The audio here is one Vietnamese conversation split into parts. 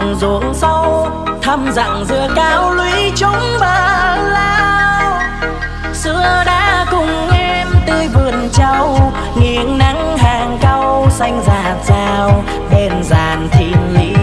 đồng ruộng sâu, thăm dặn dừa cao lũy chúng bờ lao. Xưa đã cùng em tươi vườn trâu, nghiêng nắng hàng cau, xanh rạt rào, bên giàn thiên lý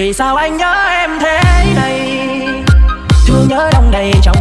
Vì sao anh nhớ em thế này Thương nhớ đông đầy trong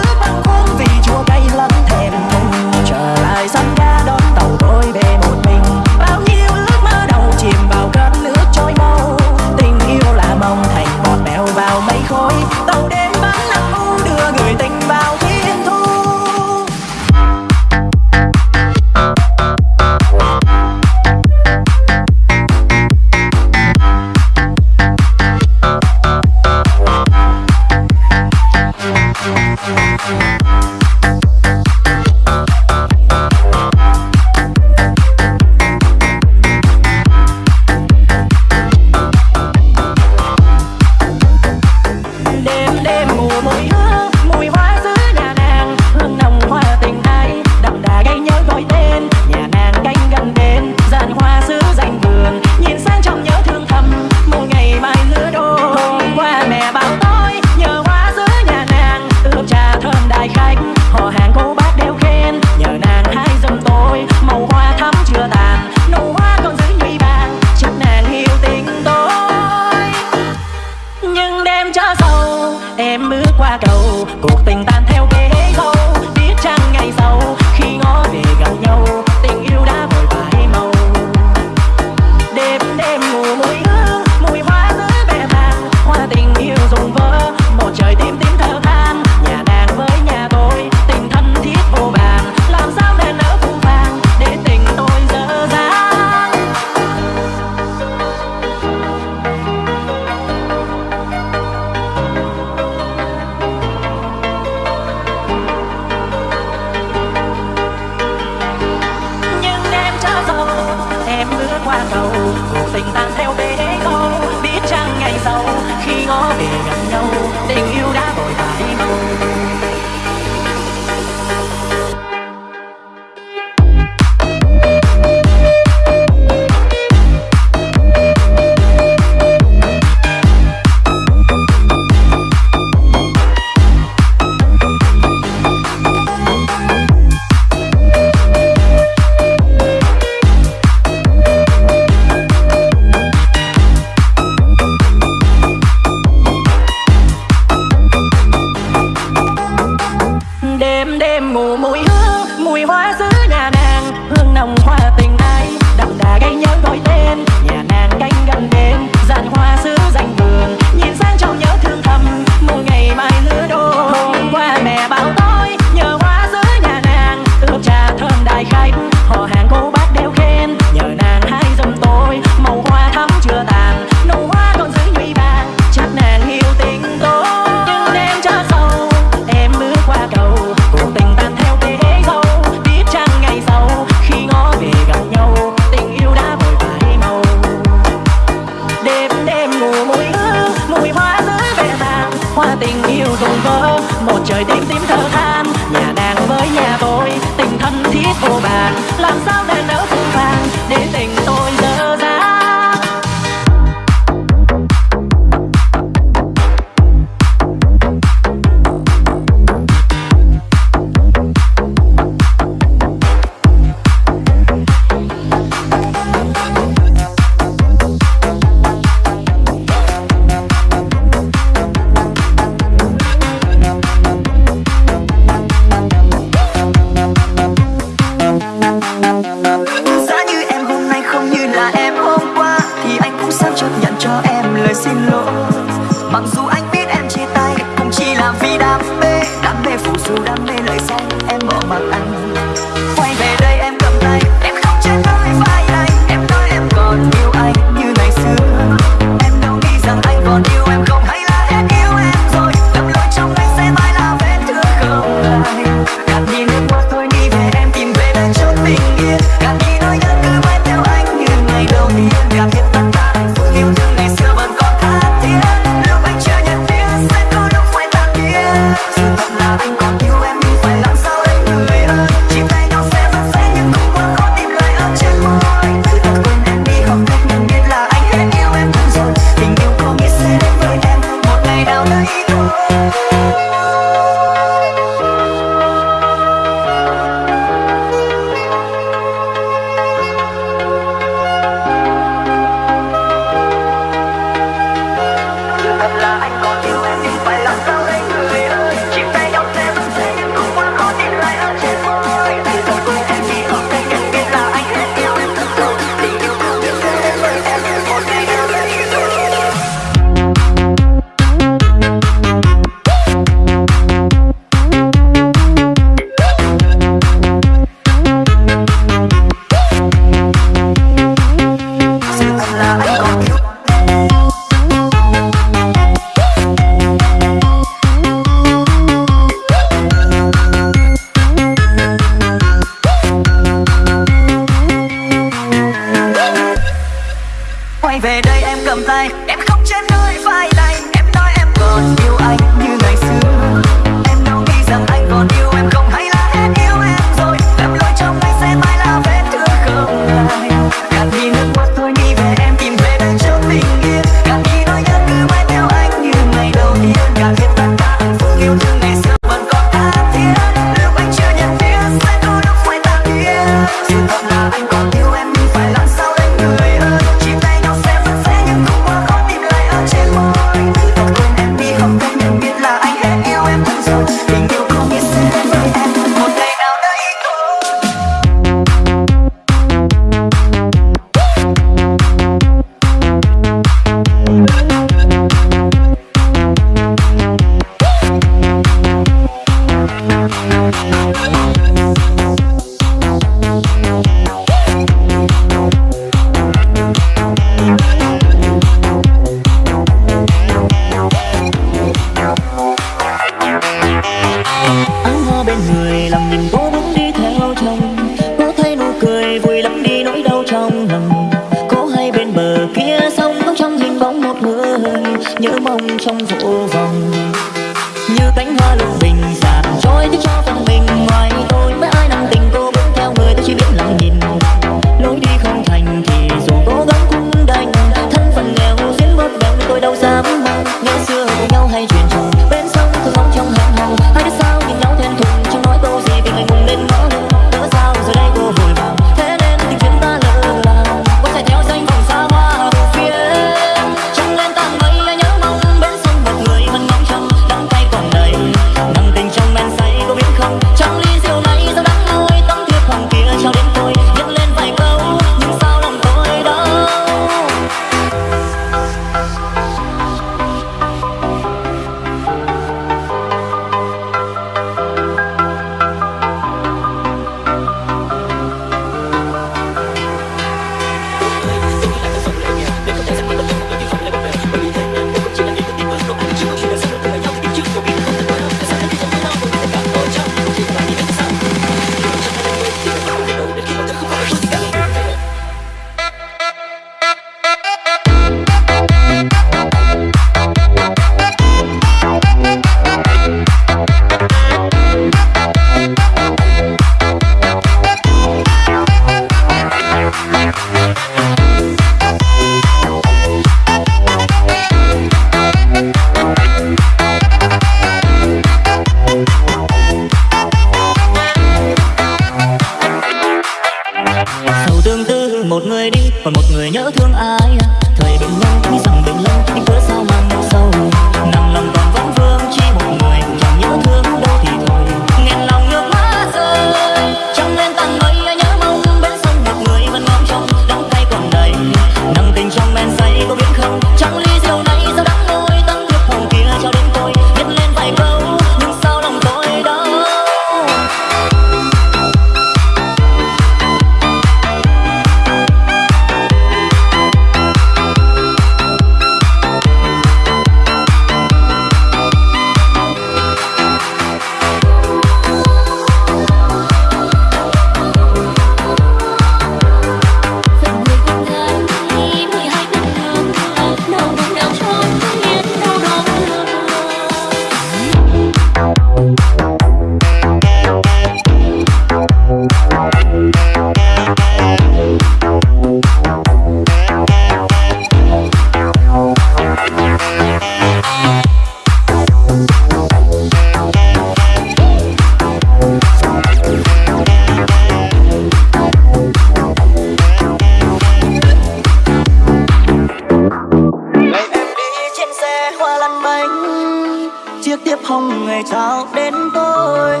chiếc tiếp hồng người trao đến tôi.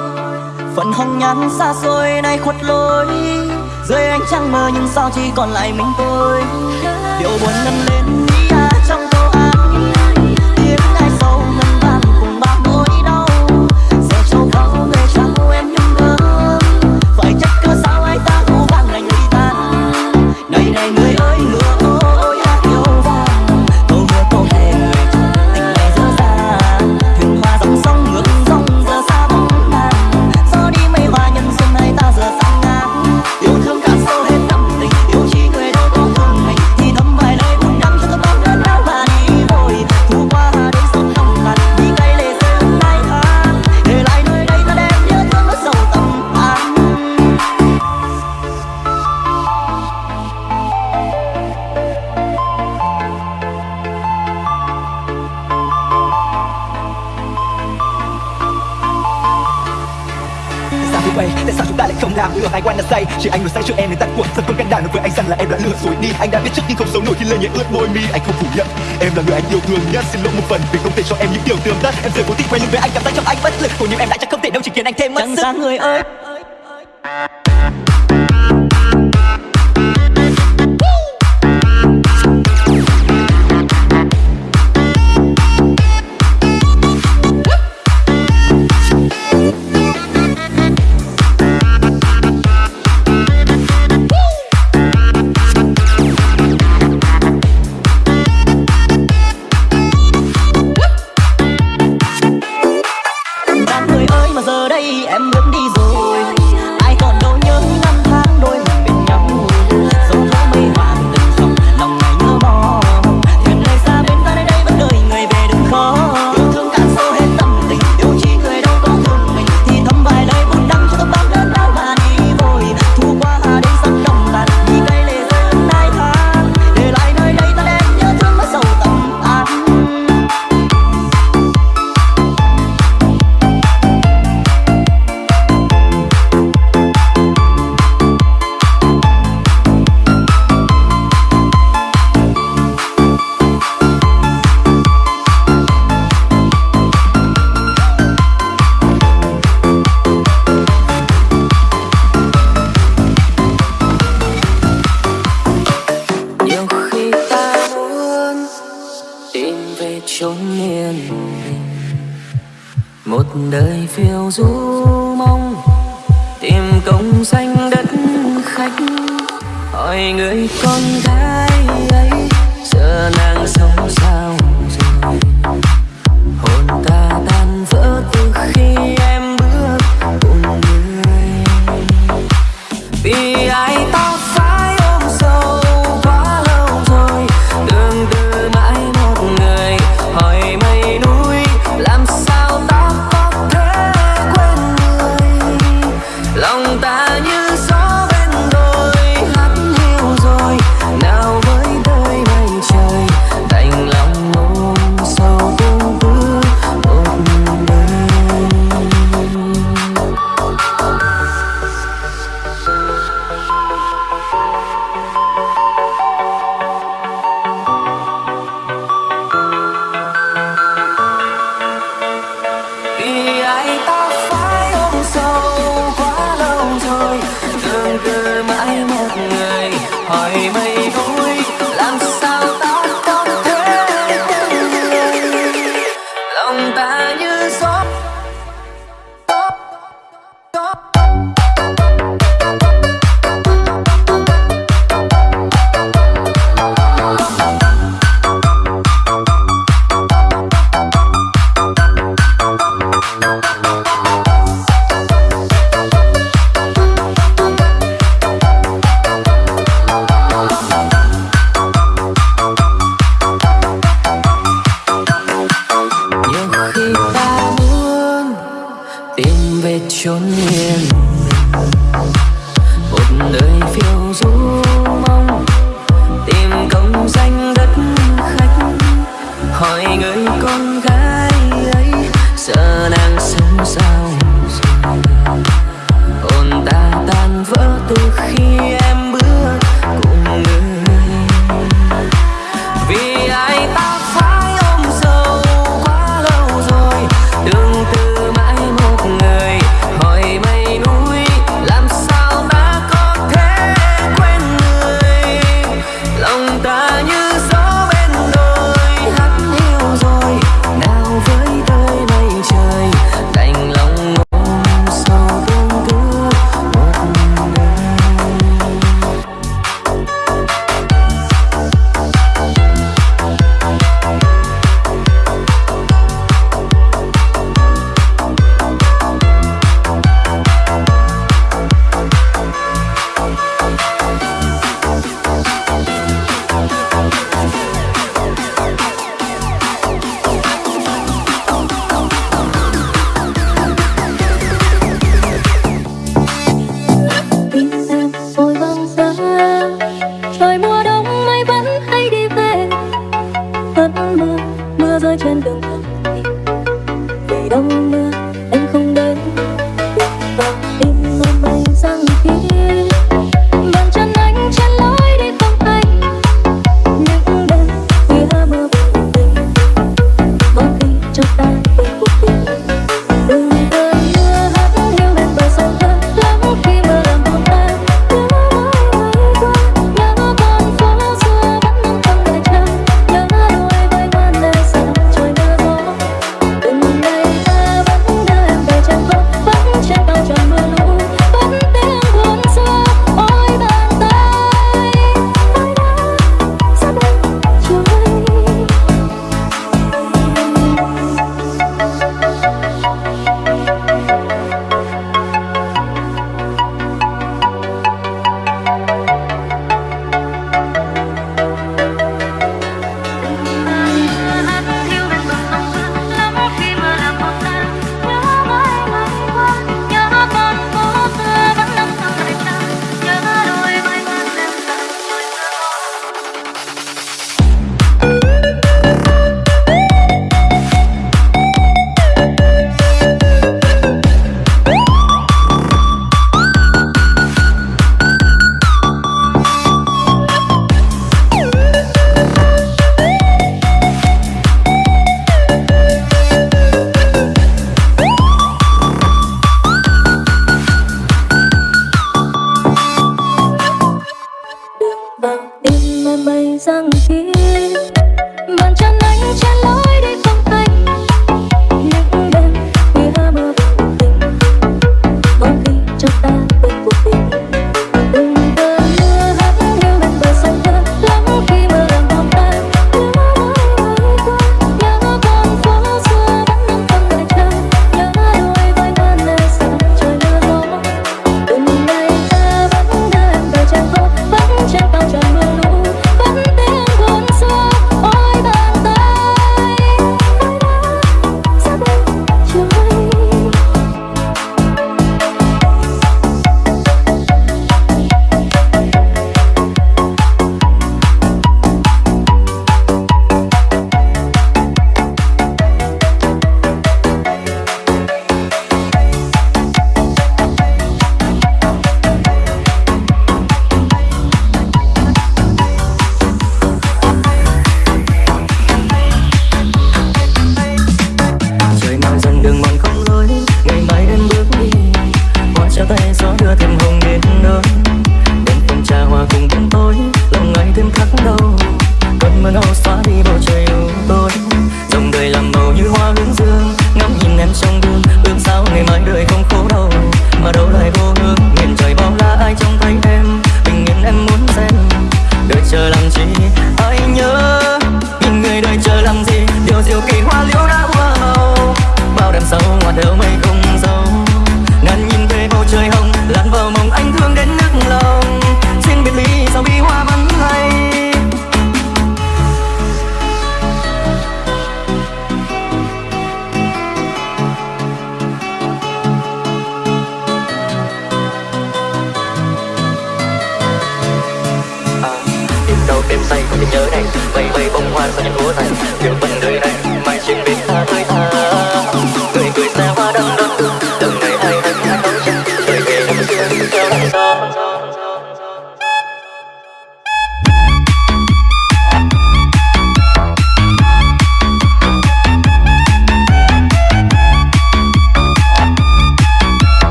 Phần hồng nhắn xa xôi nay khuất lối. Dưới ánh trăng mơ nhưng sao chỉ còn lại mình tôi? Điều buồn nâng lên. chỉ anh vừa sai trước em nên tắt cuộc thật không can đảm nói với anh rằng là em đã lừa dối đi. Anh đã biết trước nhưng không giấu nổi khi lời nhẹ ướt môi mi. Anh không phủ nhận. Em là người anh yêu thương nhất. Xin lỗi một phần vì không thể cho em những điều tương tất. Em giờ cố tình quay lưng với anh cảm giác trong anh bất lực. Cùng nhưng em đã chắc không thể đâu chỉ khiến anh thêm mất sức. người ơi. 이런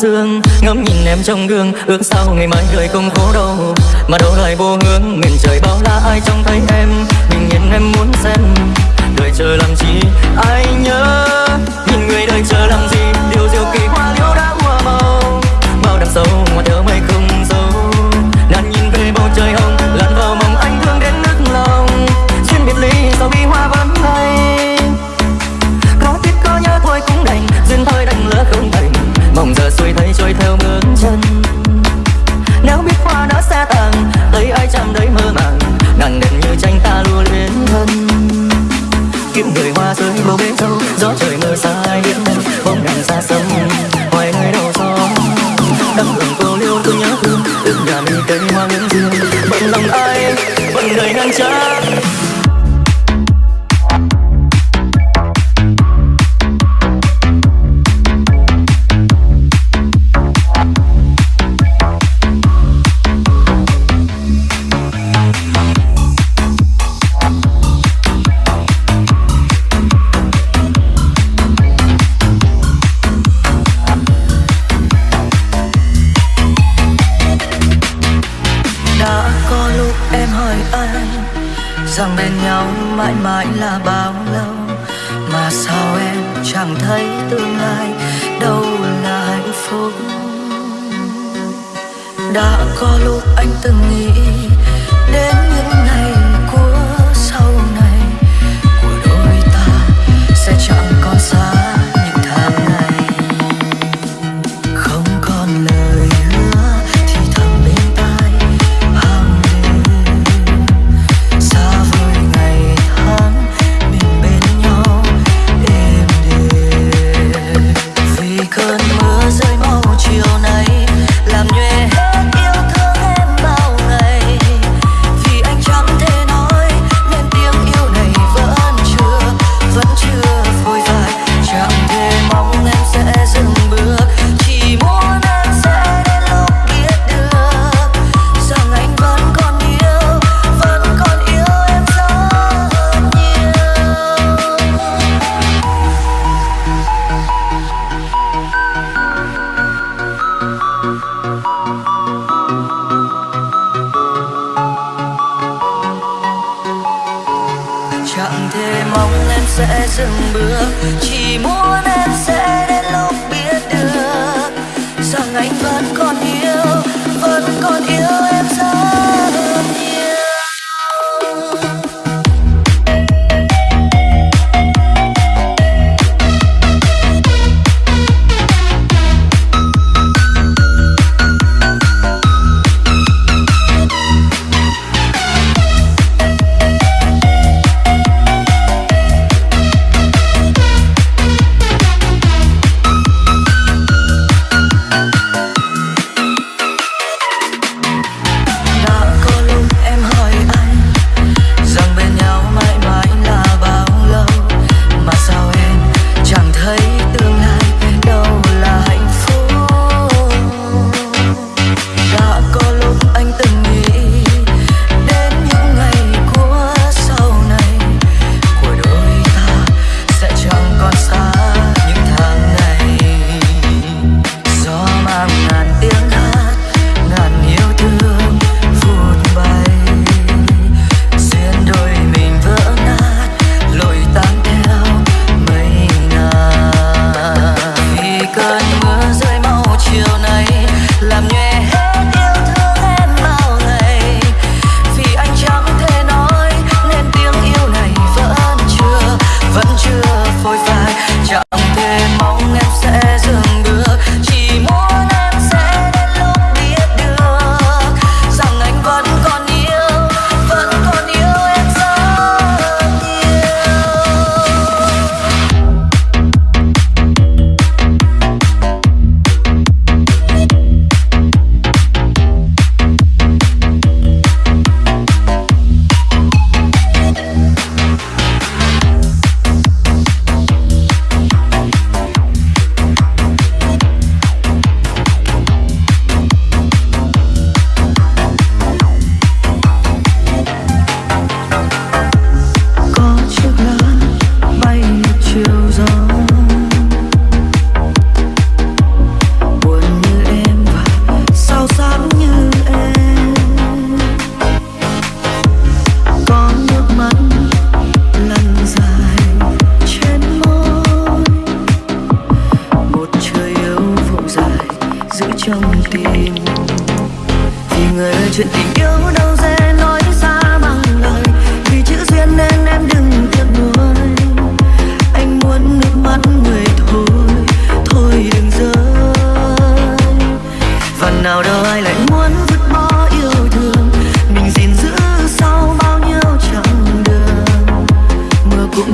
dương, ngắm nhìn em trong gương, ước sau ngày mai người không phố đâu mà đâu lại vô hướng, miền trời bao la ai trông thấy em. Nhưng nhìn em muốn xem Yeah.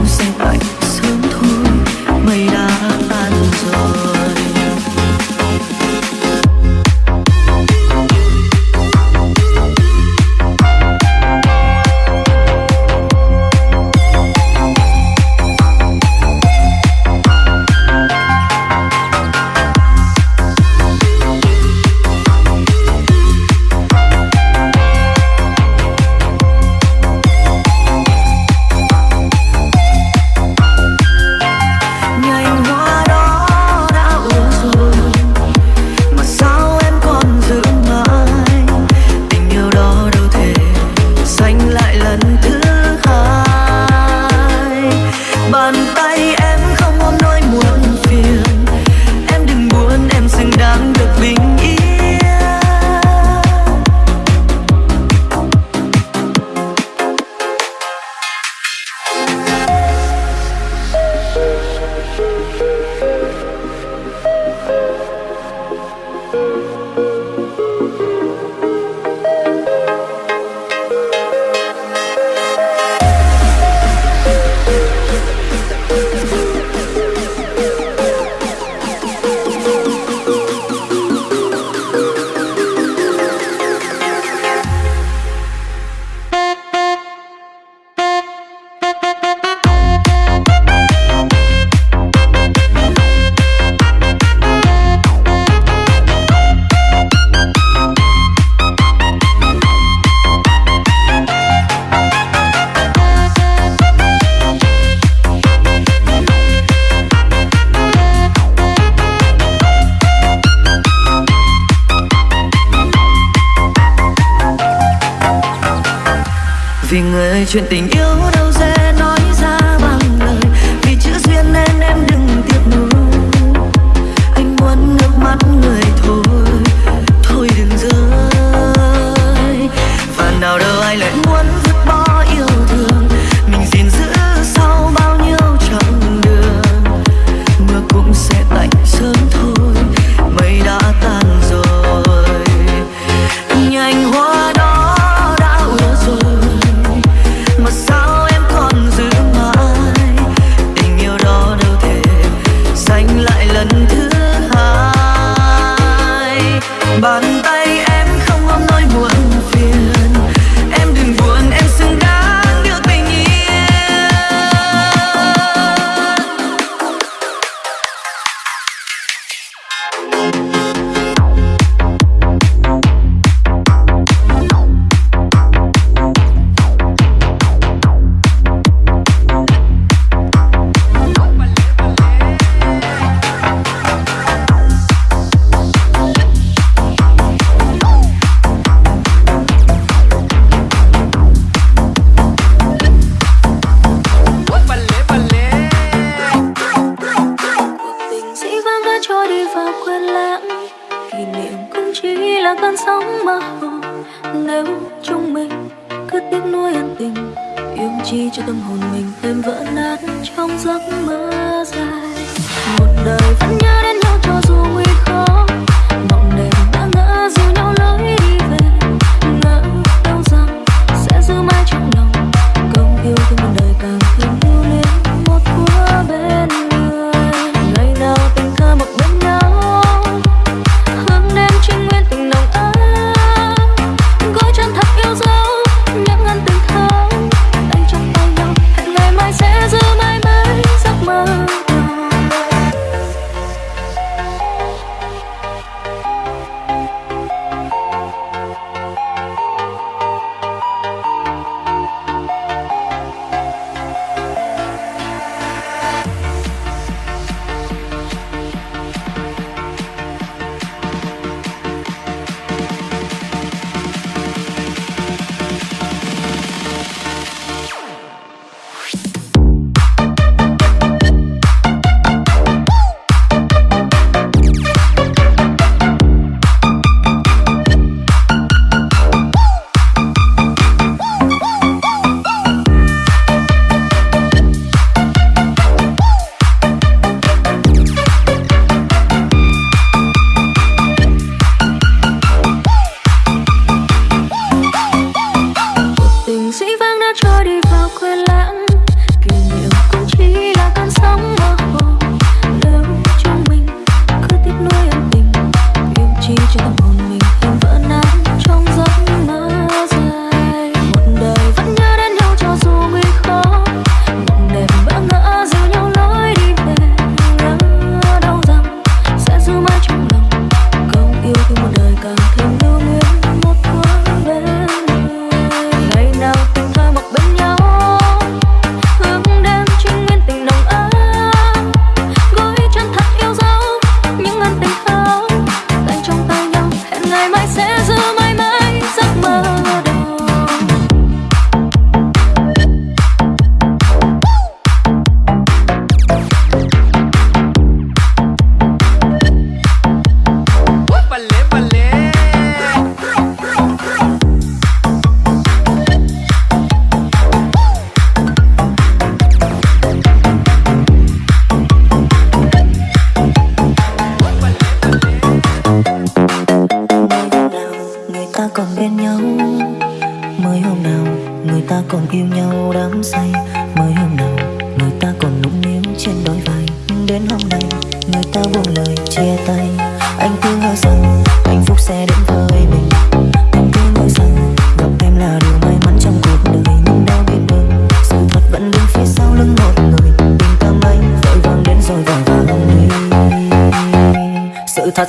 music like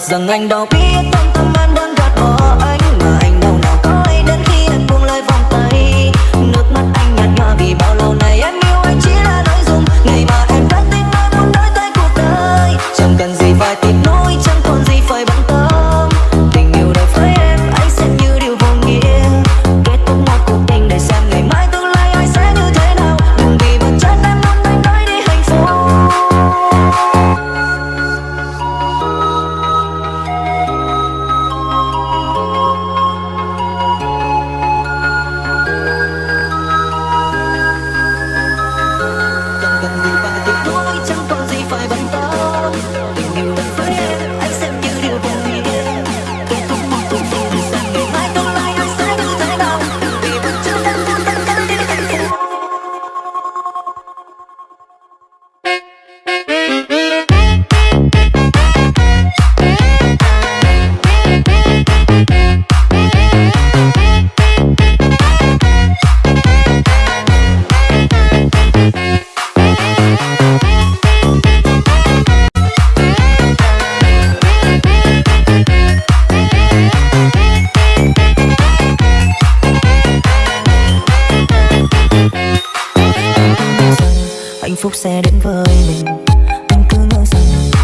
rằng anh đâu biết hạnh phúc sẽ đến với mình. Anh cứ ngỡ rằng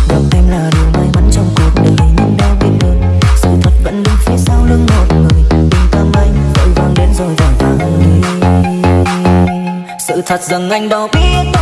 gặp em là điều may mắn trong cuộc đời, nhưng đâu biết được sự thật vẫn đứng phía sau lưng một người. Tình cảm anh vội vàng đến rồi vội vàng. Đi sự thật rằng anh đâu biết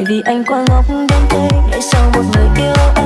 tại vì anh quá ngốc đến thế để sau một người yêu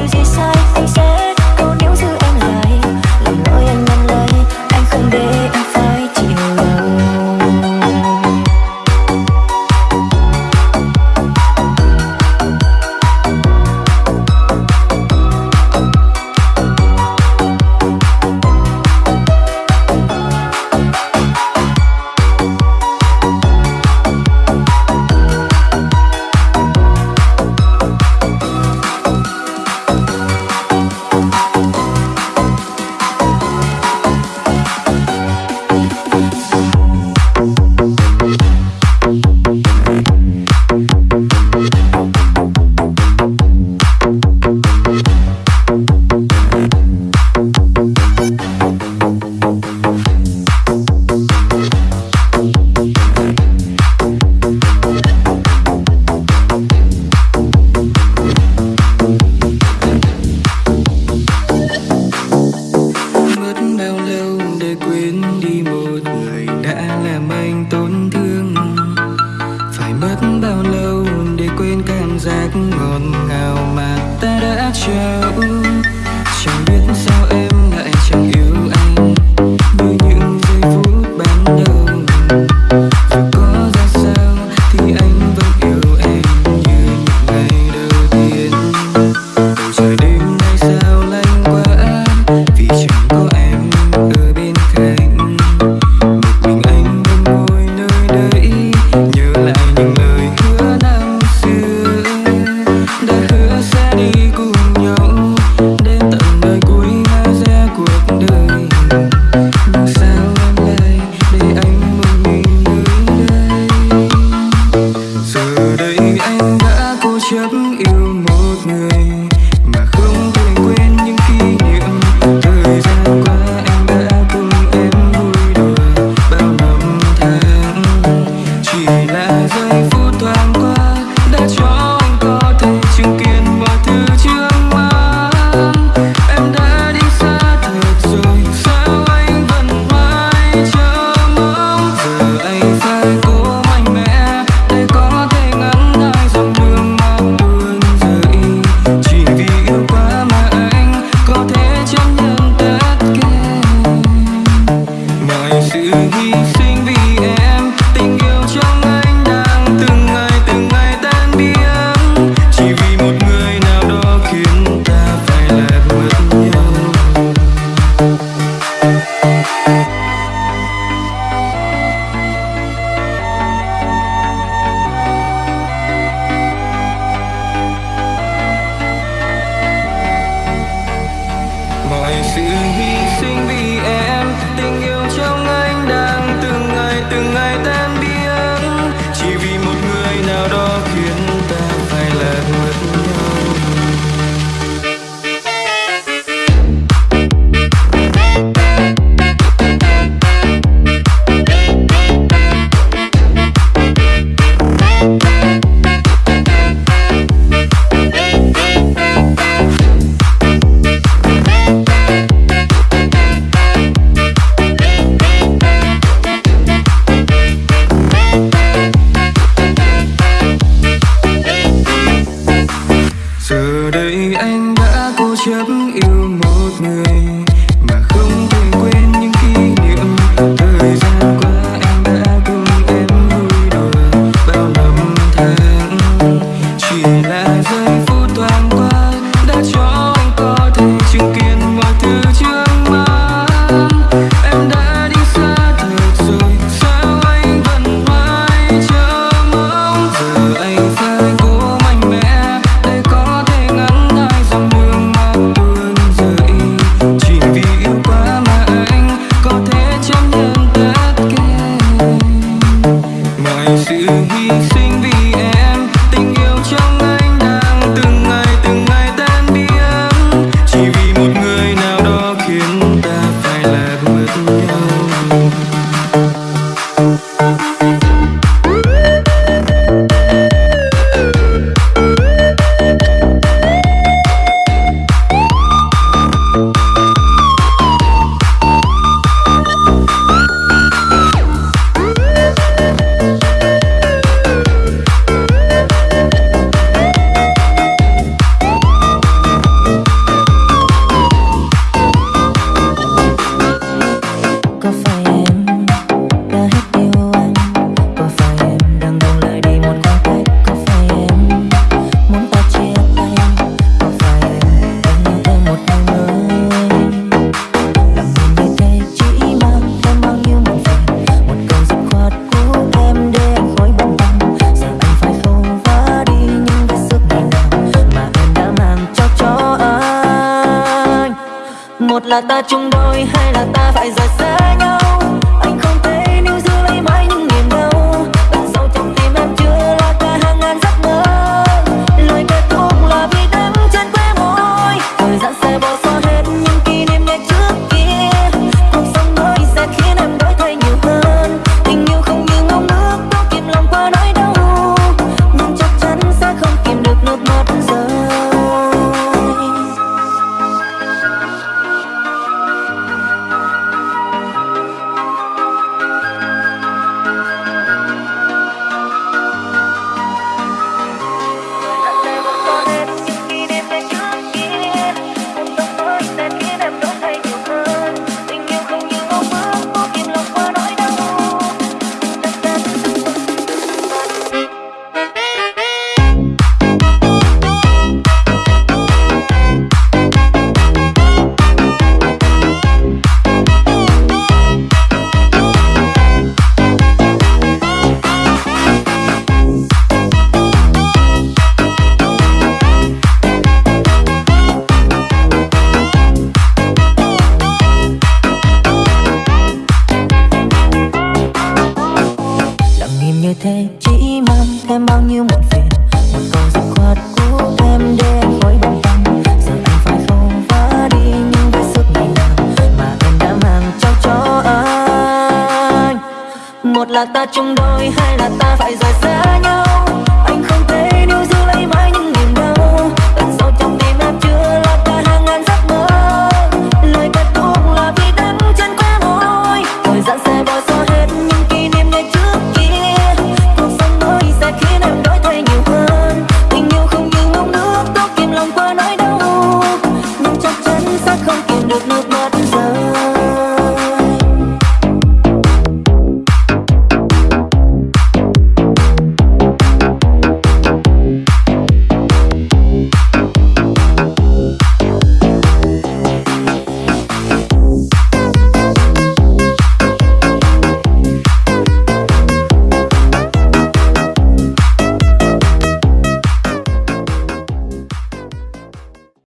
music side, said